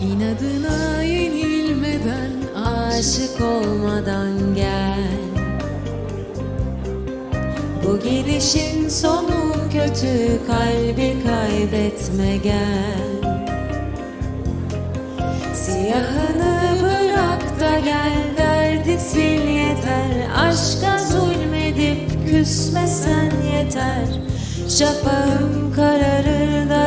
İnadına yenilmeden Aşık olmadan gel. Bu gidişin sonu kötü Kalbi kaybetme gel. Siyahını bırak da gel Derdi sil yeter. Aşka zulmedip küsmesen yeter. Şafağım kararır daralır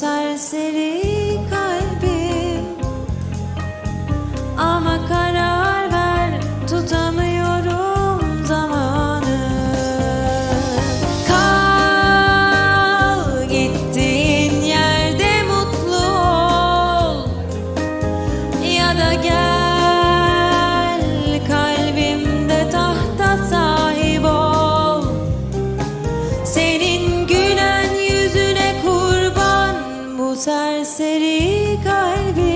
serseri kalbim Ama karar ver tutamıyorum zamanı. Kal gittiğin yerde mutlu ol. Ya da gel kalbimde tahta sahip ol. Seni bu serseri kalbi